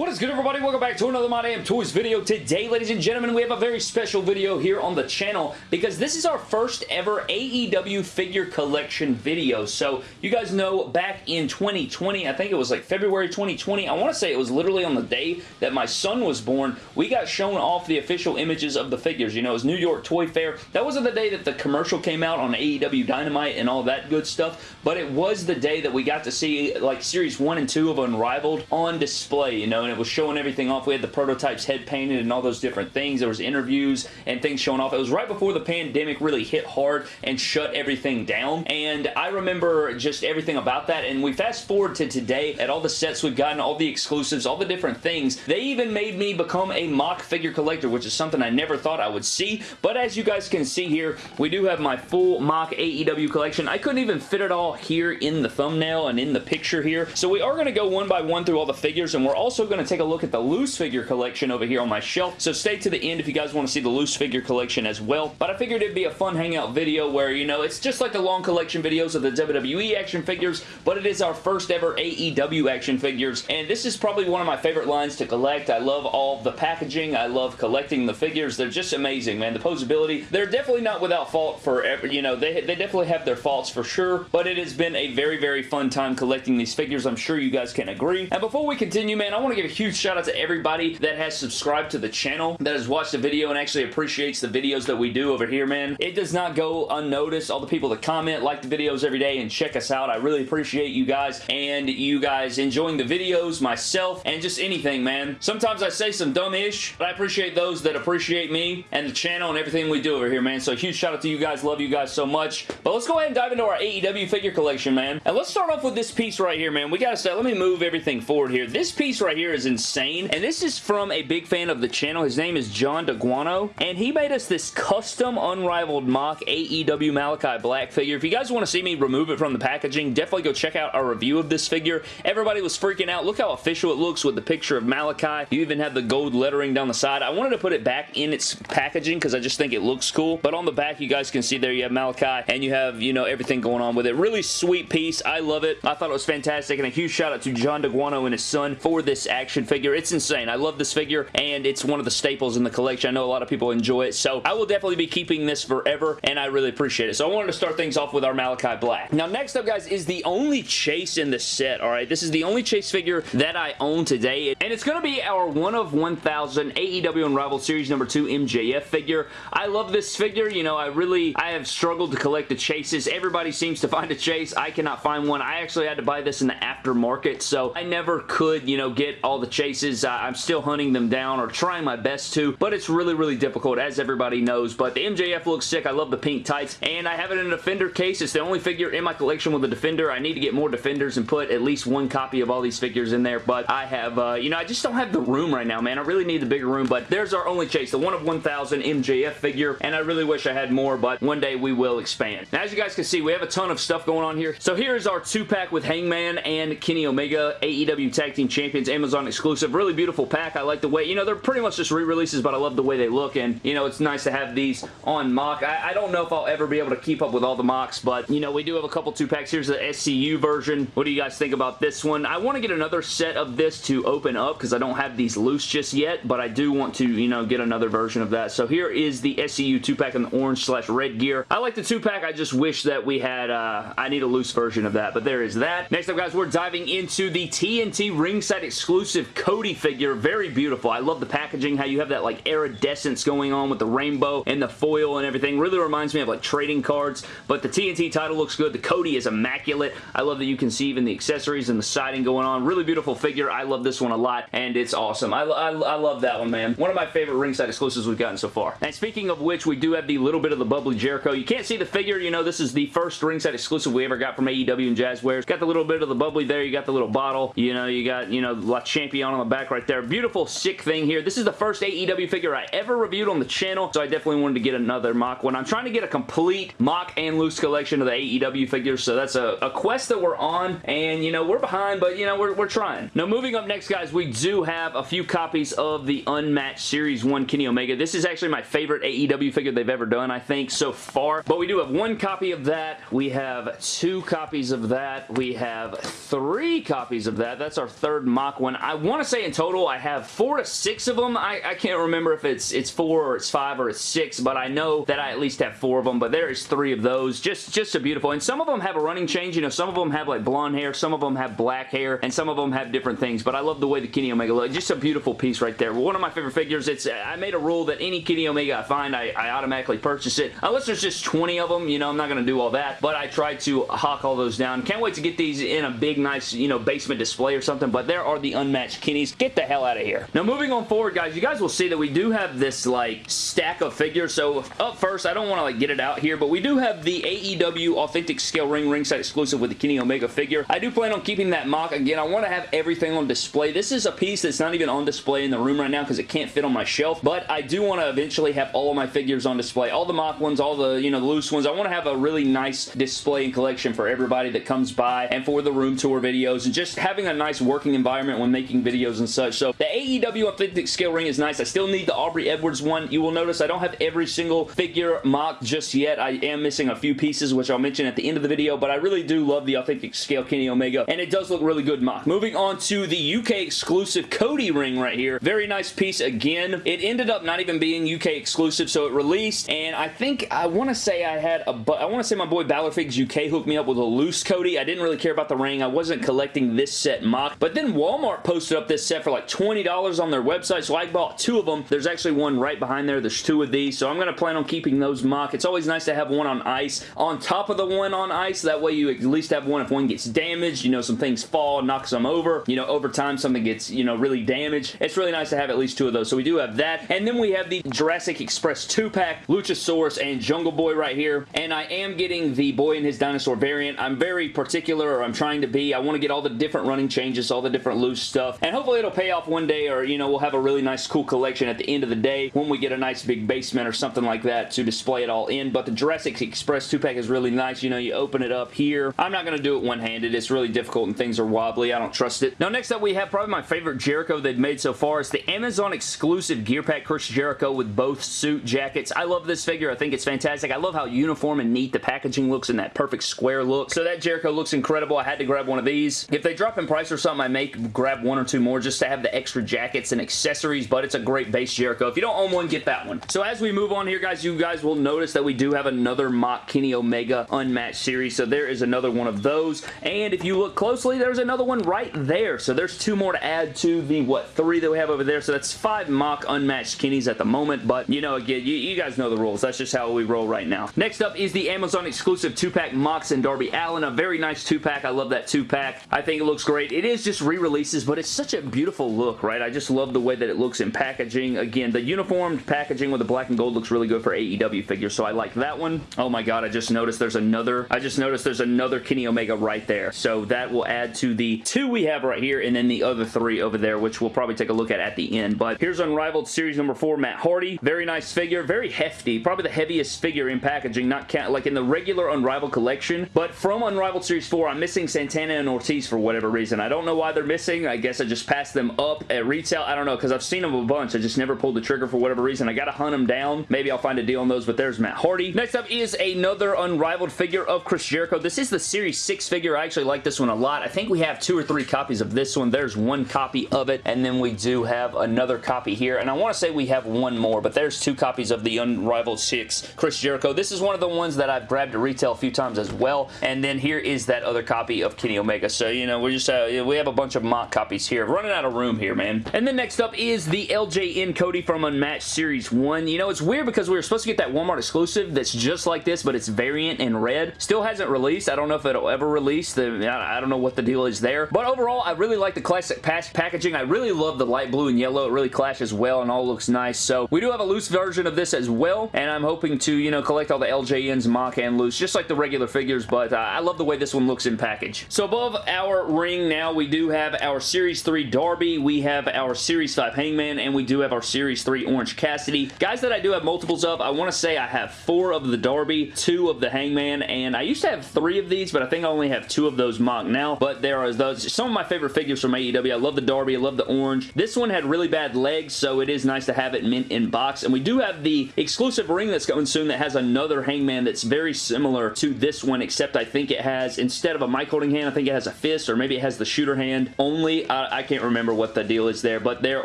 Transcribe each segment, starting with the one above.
What is good everybody? Welcome back to another My Damn Toys video. Today, ladies and gentlemen, we have a very special video here on the channel because this is our first ever AEW figure collection video. So, you guys know back in 2020, I think it was like February 2020, I want to say it was literally on the day that my son was born, we got shown off the official images of the figures. You know, it was New York Toy Fair. That wasn't the day that the commercial came out on AEW Dynamite and all that good stuff, but it was the day that we got to see like Series 1 and 2 of Unrivaled on display, you know, it was showing everything off. We had the prototypes head painted and all those different things. There was interviews and things showing off. It was right before the pandemic really hit hard and shut everything down, and I remember just everything about that, and we fast forward to today at all the sets we've gotten, all the exclusives, all the different things. They even made me become a mock figure collector, which is something I never thought I would see, but as you guys can see here, we do have my full mock AEW collection. I couldn't even fit it all here in the thumbnail and in the picture here, so we are going to go one by one through all the figures, and we're also going to take a look at the loose figure collection over here on my shelf. So stay to the end if you guys want to see the loose figure collection as well. But I figured it'd be a fun hangout video where, you know, it's just like the long collection videos of the WWE action figures, but it is our first ever AEW action figures. And this is probably one of my favorite lines to collect. I love all the packaging. I love collecting the figures. They're just amazing, man. The posability, they're definitely not without fault for, you know, they, they definitely have their faults for sure, but it has been a very, very fun time collecting these figures. I'm sure you guys can agree. And before we continue, man, I want to give huge shout out to everybody that has subscribed to the channel, that has watched the video and actually appreciates the videos that we do over here, man. It does not go unnoticed. All the people that comment, like the videos every day, and check us out. I really appreciate you guys and you guys enjoying the videos, myself, and just anything, man. Sometimes I say some dumb-ish, but I appreciate those that appreciate me and the channel and everything we do over here, man. So huge shout out to you guys. Love you guys so much. But let's go ahead and dive into our AEW figure collection, man. And let's start off with this piece right here, man. We gotta start. Let me move everything forward here. This piece right here is insane and this is from a big fan of the channel. His name is John DeGuano, and he made us this custom Unrivaled Mock AEW Malachi Black figure. If you guys want to see me remove it from the packaging, definitely go check out our review of this figure. Everybody was freaking out. Look how official it looks with the picture of Malachi. You even have the gold lettering down the side. I wanted to put it back in its packaging because I just think it looks cool, but on the back, you guys can see there you have Malachi, and you have, you know, everything going on with it. Really sweet piece. I love it. I thought it was fantastic, and a huge shout out to John DeGuano and his son for this action figure. It's insane. I love this figure, and it's one of the staples in the collection. I know a lot of people enjoy it, so I will definitely be keeping this forever, and I really appreciate it. So I wanted to start things off with our Malachi Black. Now, next up, guys, is the only Chase in the set, all right? This is the only Chase figure that I own today, and it's going to be our 1 of 1000 AEW Unrivaled Series number 2 MJF figure. I love this figure. You know, I really, I have struggled to collect the Chases. Everybody seems to find a Chase. I cannot find one. I actually had to buy this in the aftermarket, so I never could, you know, get all the Chases. Uh, I'm still hunting them down or trying my best to, but it's really, really difficult as everybody knows. But the MJF looks sick. I love the pink tights, and I have it in a Defender case. It's the only figure in my collection with a Defender. I need to get more Defenders and put at least one copy of all these figures in there, but I have, uh, you know, I just don't have the room right now, man. I really need the bigger room, but there's our only chase, the 1 of 1000 MJF figure, and I really wish I had more, but one day we will expand. Now, as you guys can see, we have a ton of stuff going on here. So here's our two-pack with Hangman and Kenny Omega, AEW Tag Team Champions, Amazon exclusive. Really beautiful pack. I like the way, you know, they're pretty much just re-releases, but I love the way they look, and, you know, it's nice to have these on mock. I, I, don't know if I'll ever be able to keep up with all the mocks, but, you know, we do have a couple two-packs. Here's the SCU version. What do you guys think about this one? I want to get another set of this to open up because I don't have these loose just yet, but I do want to, you know, get another version of that. So here is the SCU two-pack in the orange slash red gear. I like the two-pack. I just wish that we had, uh, I need a loose version of that, but there is that. Next up, guys, we're diving into the TNT ringside exclusive Cody figure. Very beautiful. I love the packaging, how you have that, like, iridescence going on with the rainbow and the foil and everything. Really reminds me of, like, trading cards, but the TNT title looks good. The Cody is immaculate. I love that you can see even the accessories and the siding going on. Really beautiful figure. I love this one a lot, and it's awesome. I, I, I love that one, man. One of my favorite ringside exclusives we've gotten so far. And speaking of which, we do have the little bit of the bubbly Jericho. You can't see the figure. You know, this is the first ringside exclusive we ever got from AEW and Jazwares. Got the little bit of the bubbly there. You got the little bottle. You know, you got, you know, La Champion on the back right there. Beautiful, sick thing here. This is the first AEW figure I ever reviewed on the channel, so I definitely wanted to get another mock one. I'm trying to get a complete mock and loose collection of the AEW figures, so that's a, a quest that we're on, and, you know, we're behind, but, you know, we're, we're trying. Now, moving up next, guys, we do have a few copies of the Unmatched Series 1 Kenny Omega. This is actually my favorite AEW figure they've ever done, I think, so far, but we do have one copy of that. We have two copies of that. We have three copies of that. That's our third mock one. I want to say in total I have four to six of them. I, I can't remember if it's it's four or it's five or it's six, but I know that I at least have four of them, but there is three of those. Just, just a beautiful. And some of them have a running change. You know, some of them have like blonde hair, some of them have black hair, and some of them have different things, but I love the way the Kenny Omega look. Just a beautiful piece right there. One of my favorite figures. It's I made a rule that any Kenny Omega I find, I, I automatically purchase it. Unless there's just 20 of them, you know, I'm not going to do all that, but I try to hawk all those down. Can't wait to get these in a big, nice, you know, basement display or something, but there are the unmatched Kennys. Get the hell out of here. Now, moving on forward, guys, you guys will see that we do have this, like, stack of figures. So, up first, I don't want to, like, get it out here, but we do have the AEW Authentic Scale Ring ringside exclusive with the Kenny Omega figure. I do plan on keeping that mock. Again, I want to have everything on display. This is a piece that's not even on display in the room right now because it can't fit on my shelf, but I do want to eventually have all of my figures on display. All the mock ones, all the, you know, loose ones. I want to have a really nice display and collection for everybody that comes by and for the room tour videos and just having a nice working environment when making videos and such. So the AEW Authentic Scale Ring is nice. I still need the Aubrey Edwards one. You will notice I don't have every single figure MOC just yet. I am missing a few pieces, which I'll mention at the end of the video, but I really do love the Authentic Scale Kenny Omega, and it does look really good MOC. Moving on to the UK exclusive Cody ring right here. Very nice piece again. It ended up not even being UK exclusive, so it released, and I think, I want to say I had a, I want to say my boy Balorfigs UK hooked me up with a loose Cody. I didn't really care about the ring. I wasn't collecting this set MOC, but then Walmart posted up this set for like $20 on their website, so I bought two of them. There's actually one right behind there. There's two of these, so I'm going to plan on keeping those MOC. It's always nice to have one on ice on top of the one on ice. That way you at least have one if one gets damaged, you know, some things fall, knocks them over. You know, over time something gets, you know, really damaged. It's really nice to have at least two of those. So we do have that. And then we have the Jurassic Express 2-pack, Luchasaurus and Jungle Boy right here. And I am getting the Boy and His Dinosaur variant. I'm very particular, or I'm trying to be. I want to get all the different running changes, all the different loose stuff. And hopefully it'll pay off one day, or, you know, we'll have a really nice, cool collection at the end of the day when we get a nice big basement or something like that to display it all in. But the Jurassic Express 2-pack is really nice. You know, you open it up here. I'm not going to do it one-handed. It's really difficult and things are wobbly. I don't trust it. Now, next up, we have probably my favorite Jericho they've made so far. It's the Amazon exclusive Gear Pack Chris Jericho with both suit jackets. I love this figure. I think it's fantastic. I love how uniform and neat the packaging looks in that perfect square look. So that Jericho looks incredible. I had to grab one of these. If they drop in price or something, I may grab one or two more just to have the extra jackets and accessories, but it's a great base Jericho. If you don't own one, get that one. So as we move on here, guys, you guys will notice that we do have another mock Kenny Omega Unmatched series. So there is another one of those. And if you look closely, there's another one right there. So there's two more to add to the, what, three that we have over there. So that's five mock Unmatched Kennys at the moment. But, you know, again, you, you guys know the rules. That's just how we roll right now. Next up is the Amazon exclusive 2-pack Mox and Darby Allin. A very nice 2-pack. I love that 2-pack. I think it looks great. It is just re-releases, but it's such a beautiful look, right? I just love the way that it looks in packaging. Again, the uniformed packaging with the black and gold looks really good for AEW figures, so I like that one. Oh my god, I just noticed there's another, I just noticed there's another Kenny Omega right there. So that will add to the two we have right here, and then the other three over there, which we'll probably take a look at at the end. But here's Unrivaled Series number 4, Matt Hardy. Very nice figure, very hefty. Probably the heaviest figure in packaging, not count, like in the regular Unrivaled collection. But from Unrivaled Series 4, I'm missing Santana and Ortiz for whatever reason. I don't know why they're missing. I guess I just passed them up at retail. I don't know, because I've seen them a bunch. I just never pulled the trigger for whatever reason. I gotta hunt them down. Maybe I'll find a deal on those, but there's Matt Hardy. Next up is another Unrivaled figure of Chris Jericho. This is the Series 6 figure. I actually like this one a lot. I think we have two or three copies of this one. There's one copy of it, and then we do have another copy here, and I want to say we have one more, but there's two copies of the Unrivaled 6 Chris Jericho. This is one of the ones that I've grabbed at retail a few times as well, and then here is that other copy of Kenny Omega. So, you know, we just uh, we have a bunch of mock copies here. Running out of room here, man. And then next up is the LJN Cody from Unmatched Series 1. You know, it's weird because we were supposed to get that Walmart exclusive that's just like this, but it's variant in red. Still hasn't released. I don't know if it'll ever release. The, I don't know what the deal is there. But overall, I really like the classic packaging. I really love the light blue and yellow. It really clashes well and all looks nice. So we do have a loose version of this as well, and I'm hoping to, you know, collect all the LJNs, mock and loose, just like the regular figures, but uh, I love the way this one looks in package. So above our ring now, we do have our Series 3 Darby, we have our Series 5 Hangman, and we do have our Series 3 Orange Cassidy. Guys that I do have multiples of, I want to say I have four of the Darby, two of the Hangman, and I used to have three of these, but I think I only have two of those MOC now, but there are those, some of my favorite figures from AEW. I love the Darby, I love the Orange. This one had really bad legs, so it is nice to have it mint in box, and we do have the exclusive ring that's coming soon that has another Hangman that's very similar to this one, except I think it has, instead of a mic holding hand, I think it has a fist, or maybe it has the shooter hand only. Uh, I, I can't remember what the deal is there, but there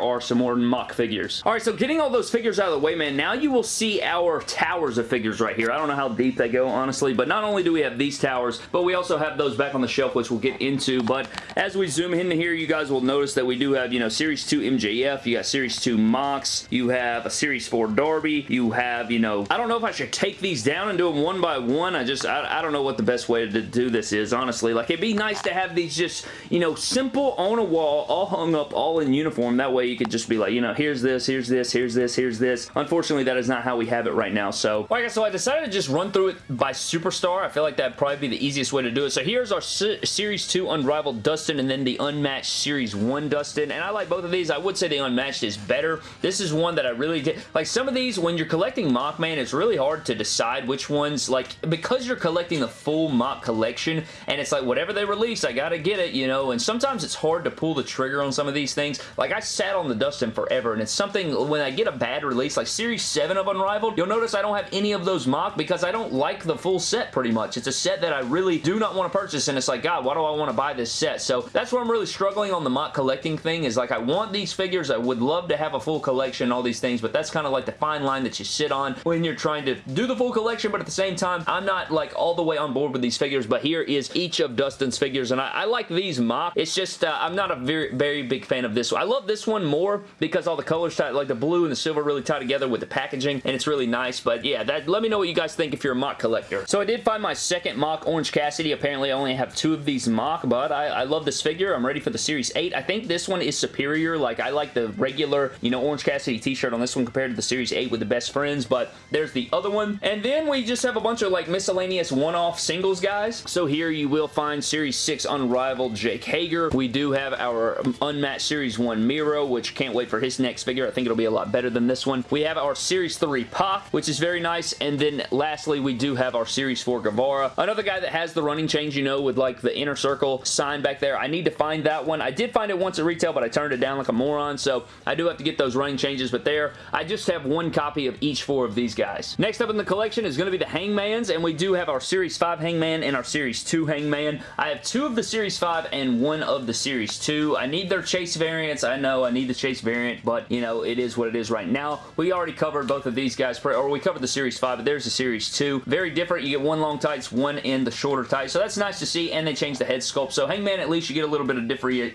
are some more MOC figures. Alright, so getting all those figures out of the way, man, now you will see our towers of figures right here. I don't know how deep they go, honestly, but not only do we have these towers, but we also have those back on the shelf, which we'll get into, but as we zoom in here, you guys will notice that we do have, you know, Series 2 MJF, you got Series 2 Mox, you have a Series 4 Darby, you have, you know, I don't know if I should take these down and do them one by one. I just, I, I don't know what the best way to do this is, honestly. Like, it'd be nice to have these just, you know, simple on a wall, all hung up, all in uniform. That way you could just be like, you know, here's this, here's this, here's this, here's this. Unfortunately, that is not how we have it right now. So, like, so I decided to just run through it by Superstar. I feel like that'd probably be the easiest way to do it. So here's our Series 2 Unrivaled Dustin and then the Unmatched Series 1 Dustin. And I like both of these. I would say the Unmatched is better. This is one that I really did. Like, some of these, when you're collecting Mockman, it's really hard to decide which ones, like, because you're collecting the full MOC collection, and it's like, whatever they release, I gotta get it, you know, and sometimes it's hard to pull the trigger on some of these things. Like, I sat on the Dustin forever, and it's something, when I get a bad release, like Series 7 of Unrivaled, you'll notice I don't have any of those MOC because I don't like the full set, pretty much. It's a set that I really do not want to purchase, and it's like, God, why do I want to buy this set? So, that's where I'm really struggling on the mock collecting thing, is like, I want these figures, I would love to have a full collection, all these things, but that's kind of like the fine line that you sit on when you're trying to do the full collection, but at the same time, I'm not like all the way on board with these figures, but here is each of Dustin's figures, and I, I like these mock. It's just, uh, I'm not a very, very big fan of this one. I love this one more because all the colors, tie, like the blue and the silver really tie together with the packaging, and it's really nice, but yeah, that, let me know what you guys think if you're a mock collector. So I did find my second mock Orange Cassidy. Apparently, I only have two of these mock, but I, I love this figure. I'm ready for the Series 8. I think this one is superior. Like, I like the regular, you know, Orange Cassidy t-shirt on this one compared to the Series 8 with the best friends, but there's the other one. And then we just have a bunch of like miscellaneous one-off singles guys. So here you will find Series 6 Unrivaled Jake Hager. We do have our Unmatched Series 1 Miro, which can't wait for his next figure. I think it'll be a lot better than this one. We have our Series 3 Pac, which is very nice. And then lastly, we do have our Series 4 Guevara. Another guy that has the running change, you know, with like the inner circle sign back there. I need to find that one. I did find it once at retail, but I turned it down like a moron, so I do have to get those running changes, but there, I just have one copy of each four of these guys. Next up in the collection is going to be the Hangmans, and we do have our Series 5 Hangman and our Series 2 Hangman. I have two of the Series 5 and one of the Series 2. I need their Chase variants. I know I need the Chase variant, but, you know, it is what it is right now. We already covered both of these guys, or we covered the Series 5, but there's the Series 2. Very different. You get one long tights, one in the shorter tights, so that's nice to see, and they changed the head sculpt. So Hangman, at least you get a little bit of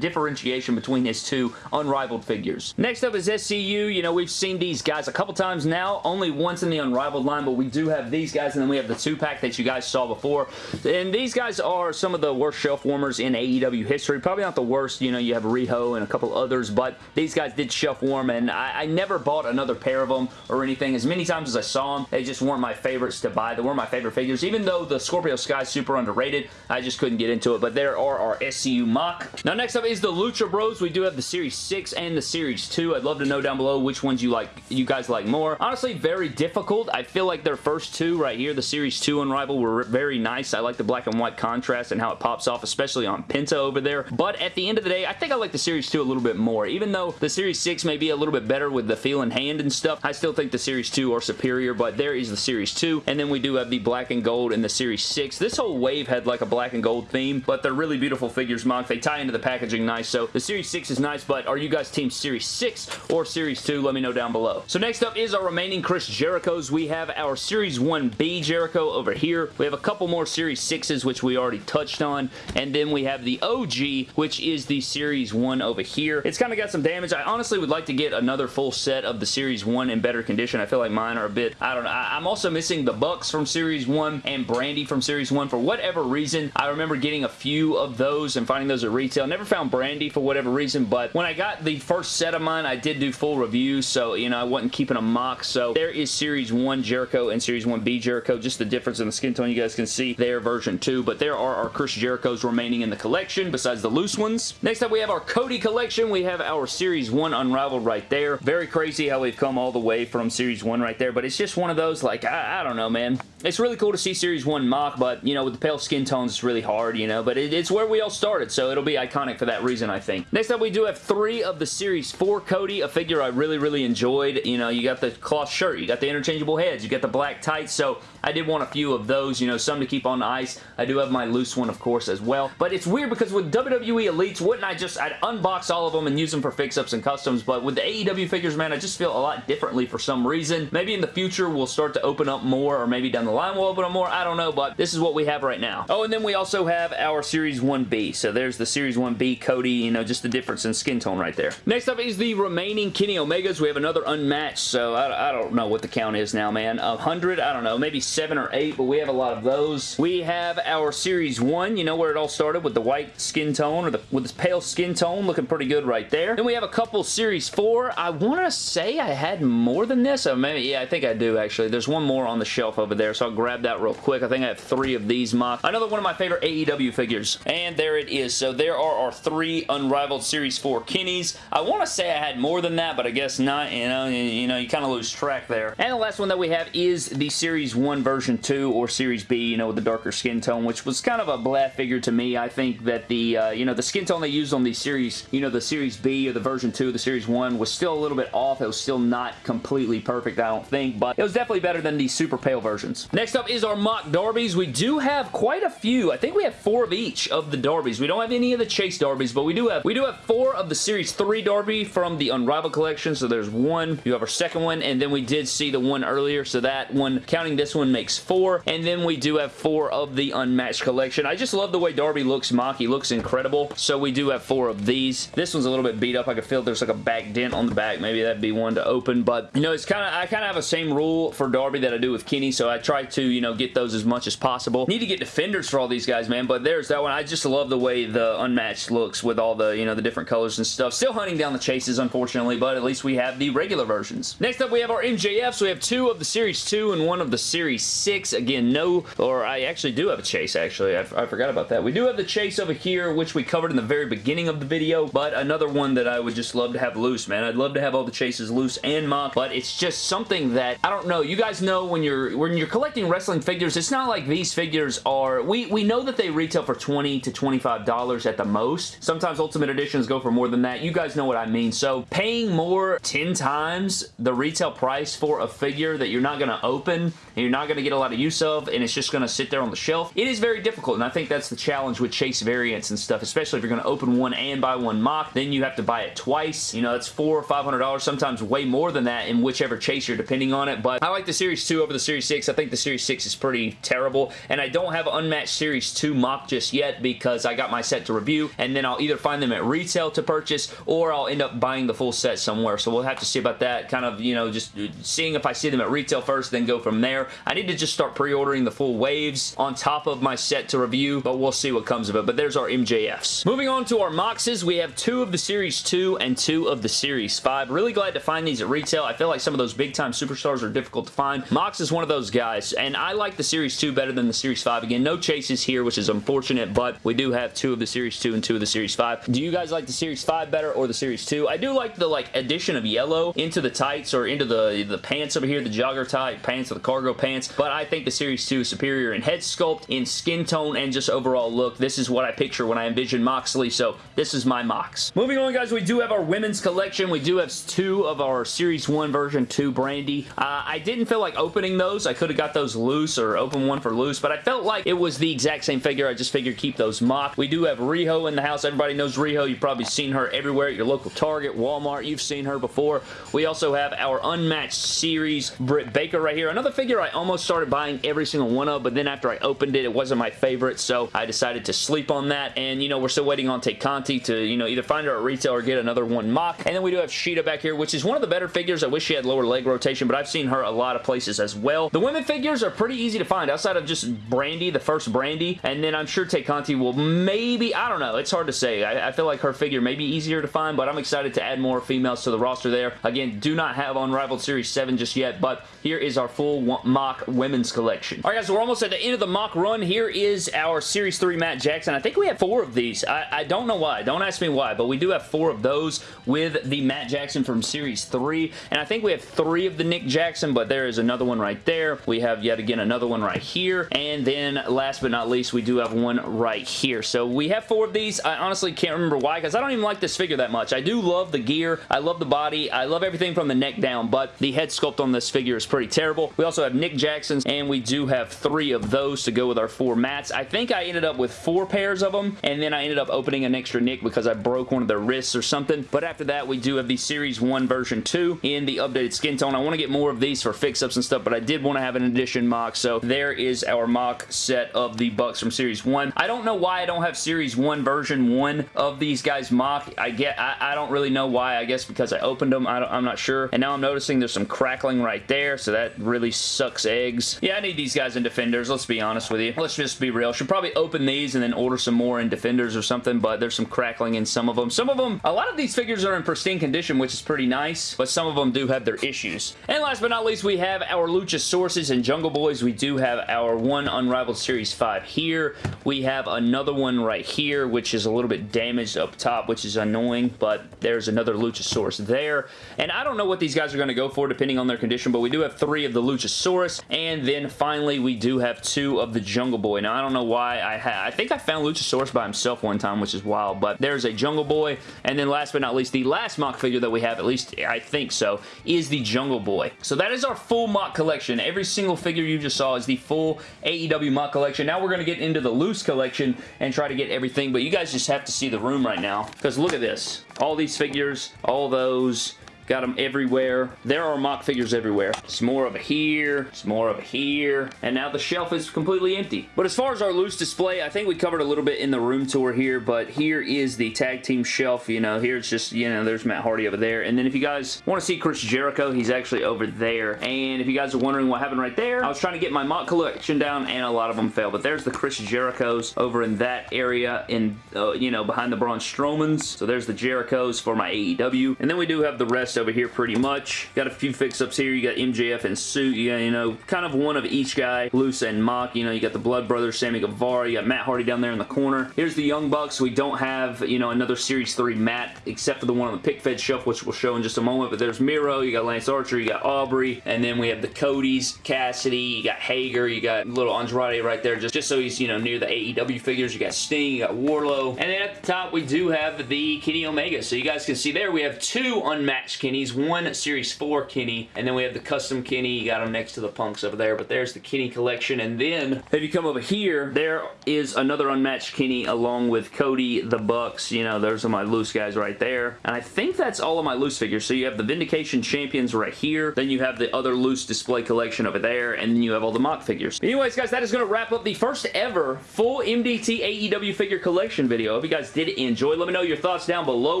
differentiation between his two unrivaled figures. Next up is SCU. You know, we've seen these guys a couple times now, only once in the unrivaled line, but we do have these guys, and then we have the two-pack that you guys saw before. And these guys are some of the worst shelf warmers in AEW history. Probably not the worst. You know, you have Riho and a couple others, but these guys did shelf warm, and I, I never bought another pair of them or anything. As many times as I saw them, they just weren't my favorites to buy. They were my favorite figures. Even though the Scorpio Sky is super underrated, I just couldn't get into it. But there are our SCU MOC. Now, next up is the Lucha Bros. We do have the Series 6 and the Series 2. I'd love to know down below which ones you like, you guys like more. Honestly, very difficult. I feel like their first two right here, the Series 2 Unrival, were very nice. I like the black and white contrast and how it pops off, especially on Penta over there. But at the end of the day, I think I like the Series 2 a little bit more. Even though the Series 6 may be a little bit better with the feel and hand and stuff, I still think the Series 2 are superior, but there is the Series 2. And then we do have the black and gold and the Series 6. This whole wave had like a black and gold theme, but they're really beautiful figures, Monk. They tie into the packaging nice, so the Series 6 is nice, but are you guys Team Series 6 or Series 2? Let me know down below. So next up is our remaining Chris Jerichos. We have our Series 1B Jericho over here. We have a couple more Series 6s, which we already touched on, and then we have the OG, which is the Series 1 over here. It's kind of got some damage. I honestly would like to get another full set of the Series 1 in better condition. I feel like mine are a bit, I don't know. I, I'm also missing the Bucks from Series 1 and Brandi from Series 1 for whatever reason. I remember getting a few of those and finding those at retail. Never found Brandi for whatever reason, but when I got the first set of mine, I did do full reviews, so, you know, I wasn't keeping a mock. So there is Series 1 Jericho and Series 1B Jericho. Just the difference in the skin tone you guys can see there, version 2. But there are our Chris Jerichos remaining in the collection besides the loose ones. Next up, we have our Cody collection. We have our Series 1 Unrivaled right there. Very crazy how we've come all the way from Series 1 right there, but it's just one of those, like, I, I don't know, man. It's really cool to see Series 1 mock, but, you know, with the pale skin tones, it's really hard, you know, but it, it's where we all started, so it'll be iconic for that reason, I think. Next up, we do have three of the Series 4 Cody, a figure I really, really enjoyed. You know, you got the cloth shirt, you got the interchangeable heads, you got the black tights, so I did want a few of those, you know, some to keep on ice. I do have my loose one, of course, as well. But it's weird because with WWE Elites, wouldn't I just, I'd unbox all of them and use them for fix-ups and customs, but with the AEW figures, man, I just feel a lot differently for some reason. Maybe in the future, we'll start to open up more, or maybe down the line we'll open up more. I don't know, but this is what we have right now. Oh, and then we also have our Series 1B. So there's the Series 1B Cody, you know, just the difference in skin tone right there. Next up is the remaining Kenny Omegas. We have another unmatched, so I, I don't know what the count is now, man. A hundred, I don't know, maybe seven or eight, but we have a lot of those. We have our Series 1, you know where it all started with the white skin tone, or the, with this pale skin tone, looking pretty good right there. Then we have a couple Series 4. I want to say I had more than this. Or maybe, yeah, I think I do, actually. There's one more on the shelf over there, so I'll grab that real quick. I think I have three of these mock. Another one of my favorite AEW figures. And there it is. So there are our three Unrivaled Series 4 Kennys. I want to say I had more than that, but I guess not. You know, you, you know, you kind of lose track there. And the last one that we have is the Series 1 version 2 or Series B, you know, with the darker skin tone, which was kind of a blah figure to me. I think that the, uh, you know, the skin tone they used on the Series, you know, the Series B or the version 2, the Series 1 was still a little bit off. It was still not completely perfect, I don't think, but it was definitely better than the super pale versions. Next up is our mock Darbies. We do have quite a few. I think we have four of each of the Darbies. We don't have any of the Chase Darbies, but we do have we do have four of the Series 3 Darby from the Unrivaled collection. So there's one. You have our second one, and then we did see the one earlier. So that one, counting this one, makes four. And then we do have four of the Unmatched collection. I just love the way Darby looks mock. He looks incredible. So we do have four of these. This one's a little bit beat up. I can feel there's like a back dent on the back. Maybe that'd be one to open. But, you know, it's kind of I kind of have a same rule for Darby that I do with Kenny. So I try to, you know, get those as much as possible. Need to get defenders for all these guys, man. But there's that one. I just love the way the Unmatched looks with all the, you know, the different colors and stuff. Still hunting down the chases, unfortunately, but at least we have the regular versions. Next up, we have our MJFs. We have two of the Series 2 and one of the Series 6. Again, no, or I actually do have a chase, actually. I, I forgot about that. We do have the chase over here, which we covered in the very beginning of the video, but another one that I would just love to have loose, man. I'd love to have all the chases loose and mock, but it's just something that, I don't know, you guys know when you're when you're collecting wrestling figures, it's not like these figures are, we, we know that they retail for 20 to $25 at the most. Sometimes Ultimate Editions go for more than that. You guys know what I mean. So paying more 10 times the retail price for a figure that you're not going to open and you're not going to get a lot of use of and it's just going to sit there on the shelf, it is very difficult and I think that's the challenge with Chase variants and stuff, especially if you're going to open one and buy one mock, then you have to buy it twice. You know, it's four or $500, sometimes way more than that in whichever chase you're depending on it, but I like the Series 2 over the Series 6. I think the Series 6 is pretty terrible and I don't have Unmatched Series 2 mock just yet because I got my set to review and then I'll either find them at retail to purchase or I'll end up buying the full set somewhere. So we'll have to see about that. Kind of, you know, just seeing if I see them at retail first, then go from there. I need to just start pre-ordering the full waves on top of my set to review, but we'll see what comes of it. But there's our MJFs. Moving on to our Moxes, we have two of the Series 2 and two of the Series 5. Really glad to find these at retail. I feel like some of those big-time superstars are difficult to find. Mox is one of those guys, and I like the Series 2 better than the Series 5. Again, no chases here, which is unfortunate, but we do have two of the Series 2 and two of the Series 5. Do you guys like the Series 5 better or the Series 2? I do like the like addition of yellow into the tights or into the, the pants over here, the jogger type pants or the cargo pants, but I think the Series 2 is superior in head sculpt, in skin tone, and just overall look. This is what I picture when I envision Moxley, so this is my Mox. Moving on, guys, we do have our women's collection. We do have two of our Series 1 version 2 Brandi. Uh, I didn't feel like opening those. I could have got those loose or open one for loose, but I felt like it was the exact same figure. I just figured keep those mock. We do have Riho in the house. Everybody knows Riho. You've probably seen her everywhere at your local Target, Walmart. You've seen her before. We also have our unmatched series Britt Baker right here. Another figure I almost started buying every single one of, but then after I opened it, it wasn't my favorite, so I decided to sleep on that. And, you know, we're still waiting on Tay Conti to, you know, either find her at retail or get another one mock. And then we do have Shida back here, which is one of the better figures. I wish she had lower leg rotation, but I've seen her a lot of places as well. The women figures are pretty easy to find outside of just Brandi, the first Brandi, and then I'm sure Tay will maybe, I don't know, it's hard to say. I, I, feel like her figure may be easier to find, but I'm excited to add more females to the roster there. Again, do not have Unrivaled Series 7 just yet, but here is our full mock women's collection. All right, guys, so we're almost at the end of the mock run. Here is our Series 3 Matt Jackson. I think we have four of these. I, I don't know why. Don't ask me why, but we do have four of those with the Matt Jackson from Series 3, and I think we have three of the Nick Jackson, but there is another one right there. We have have yet again another one right here. And then last but not least, we do have one right here. So we have four of these. I honestly can't remember why because I don't even like this figure that much. I do love the gear. I love the body. I love everything from the neck down, but the head sculpt on this figure is pretty terrible. We also have Nick Jackson's, and we do have three of those to go with our four mats. I think I ended up with four pairs of them, and then I ended up opening an extra Nick because I broke one of their wrists or something. But after that, we do have the Series 1 version 2 in the updated skin tone. I want to get more of these for fix-ups and stuff, but I did want to have an edition MOC, so there is our mock set of the Bucks from Series 1. I don't know why I don't have Series 1 version 1 of these guys mock. I get, I, I don't really know why. I guess because I opened them. I am not sure. And now I'm noticing there's some crackling right there, so that really sucks eggs. Yeah, I need these guys in Defenders. Let's be honest with you. Let's just be real. Should probably open these and then order some more in Defenders or something, but there's some crackling in some of them. Some of them, a lot of these figures are in pristine condition, which is pretty nice, but some of them do have their issues. And last but not least, we have our Luchasaurus and Jungle Boys. We do have our one Unrivaled Series 5 here. We have another one right here, which is a little bit damaged up top, which is annoying, but there's another Luchasaurus there. And I don't know what these guys are going to go for depending on their condition, but we do have three of the Luchasaurus, and then finally we do have two of the Jungle Boy. Now, I don't know why I had... I think I found Luchasaurus by himself one time, which is wild, but there's a Jungle Boy, and then last but not least, the last mock figure that we have, at least I think so, is the Jungle Boy. So that is our full mock collection. Every single figure you just saw is the full AEW MOC collection. Now we're going to get into the loose collection and try to get everything, but you guys just have to see the room right now, because look at this. All these figures, all those, Got them everywhere. There are mock figures everywhere. Some more over here. Some more over here. And now the shelf is completely empty. But as far as our loose display, I think we covered a little bit in the room tour here, but here is the tag team shelf. You know, here it's just, you know, there's Matt Hardy over there. And then if you guys want to see Chris Jericho, he's actually over there. And if you guys are wondering what happened right there, I was trying to get my mock collection down and a lot of them failed. But there's the Chris Jerichos over in that area in, uh, you know, behind the Braun Strowmans. So there's the Jerichos for my AEW. And then we do have the rest over here pretty much. Got a few fix-ups here. You got MJF and Suit. You got, you know, kind of one of each guy. Loose and MOC. You know, you got the Blood Brothers, Sammy Guevara. You got Matt Hardy down there in the corner. Here's the Young Bucks. We don't have, you know, another Series 3 Matt except for the one on the pick fed shelf, which we'll show in just a moment. But there's Miro. You got Lance Archer. You got Aubrey. And then we have the Codys, Cassidy. You got Hager. You got little Andrade right there just, just so he's, you know, near the AEW figures. You got Sting. You got Wardlow. And then at the top, we do have the Kenny Omega. So you guys can see there, we have two unmatched Kennys one Series 4 Kenny, and then we have the custom Kenny. You got them next to the Punks over there, but there's the Kenny collection. And then, if you come over here, there is another unmatched Kenny along with Cody, the Bucks. You know, those are my loose guys right there. And I think that's all of my loose figures. So you have the Vindication Champions right here. Then you have the other loose display collection over there. And then you have all the mock figures. Anyways, guys, that is going to wrap up the first ever full MDT AEW figure collection video. If you guys did enjoy, let me know your thoughts down below.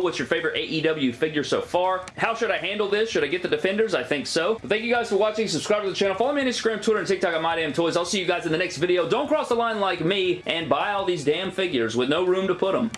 What's your favorite AEW figure so far? How should I handle this? Should I get the Defenders? I think so. But thank you guys for watching. Subscribe to the channel. Follow me on Instagram, Twitter, and TikTok at MyDamnToys. I'll see you guys in the next video. Don't cross the line like me and buy all these damn figures with no room to put them.